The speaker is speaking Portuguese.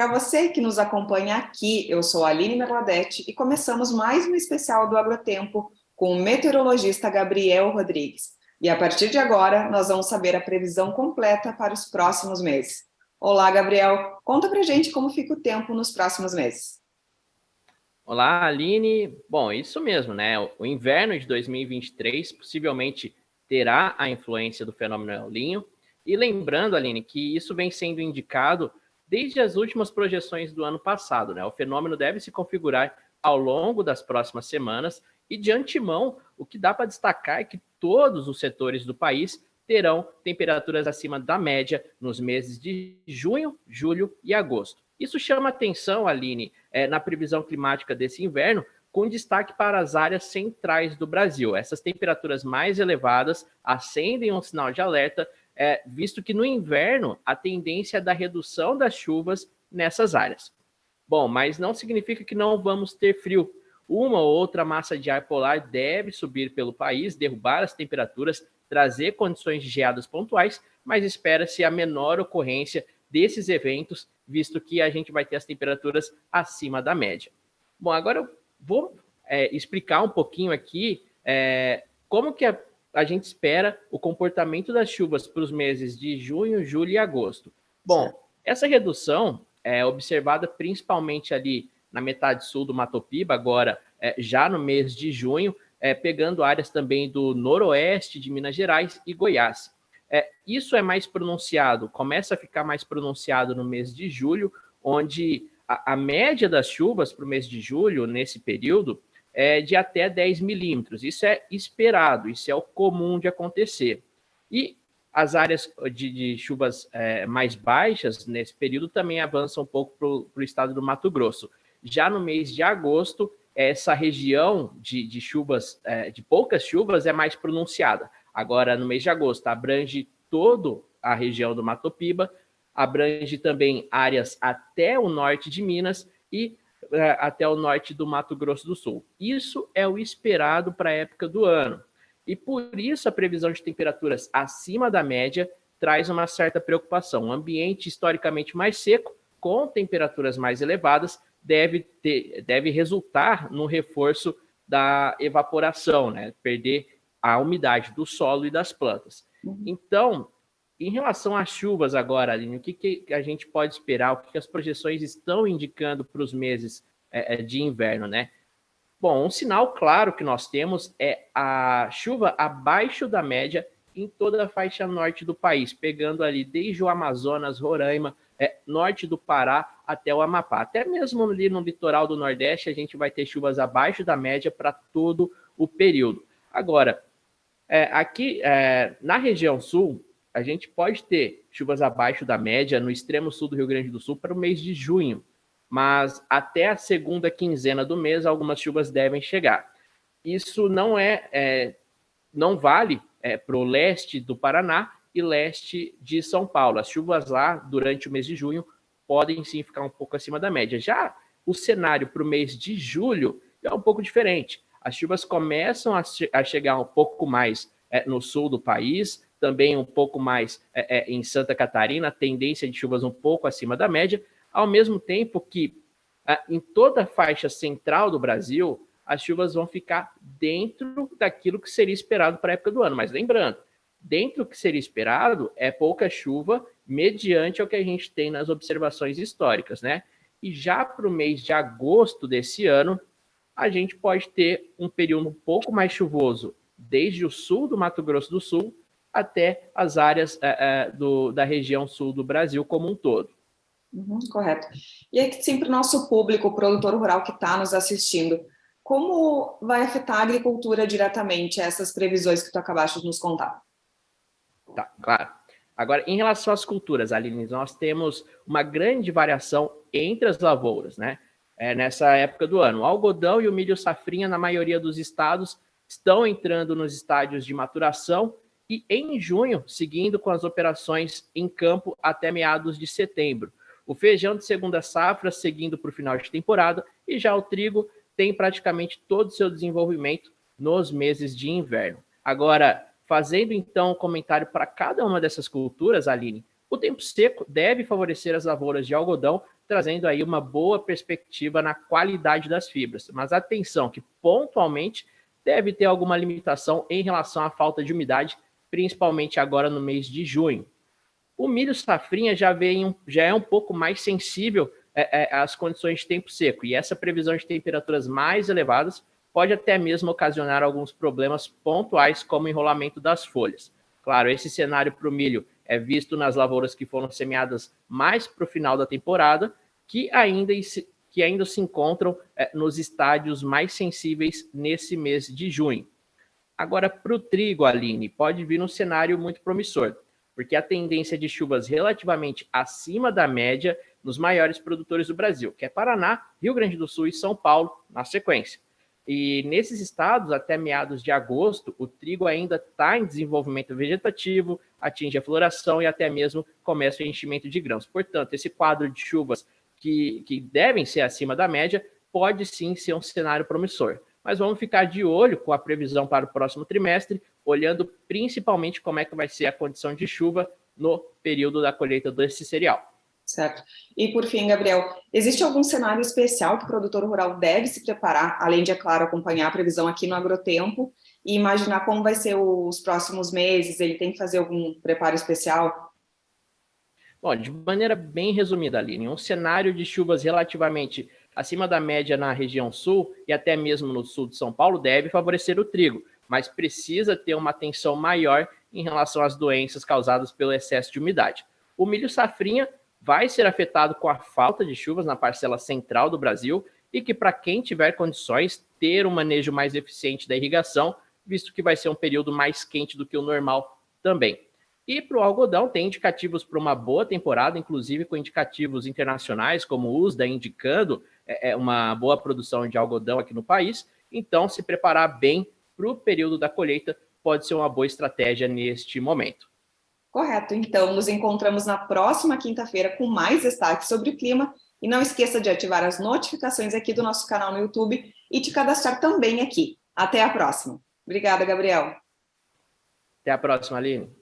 Para você que nos acompanha aqui, eu sou Aline Merladete e começamos mais um especial do Agrotempo com o meteorologista Gabriel Rodrigues. E a partir de agora, nós vamos saber a previsão completa para os próximos meses. Olá, Gabriel. Conta pra gente como fica o tempo nos próximos meses. Olá, Aline. Bom, isso mesmo, né? O inverno de 2023 possivelmente terá a influência do fenômeno El Niño. E lembrando, Aline, que isso vem sendo indicado desde as últimas projeções do ano passado. Né? O fenômeno deve se configurar ao longo das próximas semanas e, de antemão, o que dá para destacar é que todos os setores do país terão temperaturas acima da média nos meses de junho, julho e agosto. Isso chama atenção, Aline, é, na previsão climática desse inverno, com destaque para as áreas centrais do Brasil. Essas temperaturas mais elevadas acendem um sinal de alerta é, visto que no inverno a tendência é da redução das chuvas nessas áreas. Bom, mas não significa que não vamos ter frio. Uma ou outra massa de ar polar deve subir pelo país, derrubar as temperaturas, trazer condições de geadas pontuais, mas espera-se a menor ocorrência desses eventos, visto que a gente vai ter as temperaturas acima da média. Bom, agora eu vou é, explicar um pouquinho aqui é, como que a a gente espera o comportamento das chuvas para os meses de junho, julho e agosto. Bom, essa redução é observada principalmente ali na metade sul do Mato Piba, agora é, já no mês de junho, é, pegando áreas também do noroeste de Minas Gerais e Goiás. É, isso é mais pronunciado, começa a ficar mais pronunciado no mês de julho, onde a, a média das chuvas para o mês de julho, nesse período, é, de até 10 milímetros. Isso é esperado, isso é o comum de acontecer. E as áreas de, de chuvas é, mais baixas nesse período também avançam um pouco para o estado do Mato Grosso. Já no mês de agosto, essa região de, de chuvas, é, de poucas chuvas, é mais pronunciada. Agora, no mês de agosto, abrange toda a região do Mato Piba, abrange também áreas até o norte de Minas e até o norte do Mato Grosso do Sul. Isso é o esperado para a época do ano. E por isso a previsão de temperaturas acima da média traz uma certa preocupação. Um ambiente historicamente mais seco, com temperaturas mais elevadas, deve, ter, deve resultar no reforço da evaporação, né? perder a umidade do solo e das plantas. Uhum. Então, em relação às chuvas agora, Aline, o que, que a gente pode esperar? O que, que as projeções estão indicando para os meses é, é, de inverno, né? Bom, um sinal claro que nós temos é a chuva abaixo da média em toda a faixa norte do país, pegando ali desde o Amazonas, Roraima, é, norte do Pará até o Amapá. Até mesmo ali no litoral do Nordeste, a gente vai ter chuvas abaixo da média para todo o período. Agora, é, aqui é, na região sul, a gente pode ter chuvas abaixo da média no extremo sul do Rio Grande do Sul para o mês de junho, mas até a segunda quinzena do mês algumas chuvas devem chegar. Isso não é, é não vale é, para o leste do Paraná e leste de São Paulo. As chuvas lá durante o mês de junho podem sim ficar um pouco acima da média. Já o cenário para o mês de julho é um pouco diferente. As chuvas começam a, che a chegar um pouco mais é, no sul do país, também um pouco mais é, é, em Santa Catarina, tendência de chuvas um pouco acima da média, ao mesmo tempo que é, em toda a faixa central do Brasil, as chuvas vão ficar dentro daquilo que seria esperado para a época do ano. Mas lembrando, dentro do que seria esperado é pouca chuva mediante o que a gente tem nas observações históricas, né? E já para o mês de agosto desse ano, a gente pode ter um período um pouco mais chuvoso desde o sul do Mato Grosso do Sul até as áreas é, é, do, da região sul do Brasil como um todo. Uhum, correto. E aí, sim, para o nosso público, o produtor rural que está nos assistindo, como vai afetar a agricultura diretamente essas previsões que tu acabaste de nos contar? Tá, claro. Agora, em relação às culturas, Aline, nós temos uma grande variação entre as lavouras, né? É, nessa época do ano. O algodão e o milho safrinha, na maioria dos estados, estão entrando nos estádios de maturação e em junho, seguindo com as operações em campo até meados de setembro. O feijão de segunda safra seguindo para o final de temporada e já o trigo tem praticamente todo o seu desenvolvimento nos meses de inverno. Agora, fazendo então um comentário para cada uma dessas culturas, Aline, o tempo seco deve favorecer as lavouras de algodão, trazendo aí uma boa perspectiva na qualidade das fibras. Mas atenção que pontualmente deve ter alguma limitação em relação à falta de umidade, principalmente agora no mês de junho. O milho safrinha já, vem, já é um pouco mais sensível é, é, às condições de tempo seco, e essa previsão de temperaturas mais elevadas pode até mesmo ocasionar alguns problemas pontuais, como enrolamento das folhas. Claro, esse cenário para o milho é visto nas lavouras que foram semeadas mais para o final da temporada, que ainda, que ainda se encontram é, nos estádios mais sensíveis nesse mês de junho. Agora, para o trigo, Aline, pode vir um cenário muito promissor, porque a tendência de chuvas relativamente acima da média nos maiores produtores do Brasil, que é Paraná, Rio Grande do Sul e São Paulo, na sequência. E nesses estados, até meados de agosto, o trigo ainda está em desenvolvimento vegetativo, atinge a floração e até mesmo começa o enchimento de grãos. Portanto, esse quadro de chuvas que, que devem ser acima da média pode sim ser um cenário promissor. Mas vamos ficar de olho com a previsão para o próximo trimestre, olhando principalmente como é que vai ser a condição de chuva no período da colheita desse cereal. Certo. E por fim, Gabriel, existe algum cenário especial que o produtor rural deve se preparar, além de, é claro, acompanhar a previsão aqui no Agrotempo e imaginar como vai ser os próximos meses? Ele tem que fazer algum preparo especial? Bom, de maneira bem resumida, Aline, um cenário de chuvas relativamente acima da média na região sul e até mesmo no sul de São Paulo deve favorecer o trigo, mas precisa ter uma atenção maior em relação às doenças causadas pelo excesso de umidade. O milho safrinha vai ser afetado com a falta de chuvas na parcela central do Brasil e que, para quem tiver condições, ter um manejo mais eficiente da irrigação, visto que vai ser um período mais quente do que o normal também. E para o algodão, tem indicativos para uma boa temporada, inclusive com indicativos internacionais, como o USDA indicando é, é, uma boa produção de algodão aqui no país. Então, se preparar bem para o período da colheita pode ser uma boa estratégia neste momento. Correto, então nos encontramos na próxima quinta-feira com mais destaques sobre o clima e não esqueça de ativar as notificações aqui do nosso canal no YouTube e te cadastrar também aqui. Até a próxima. Obrigada, Gabriel. Até a próxima, Aline.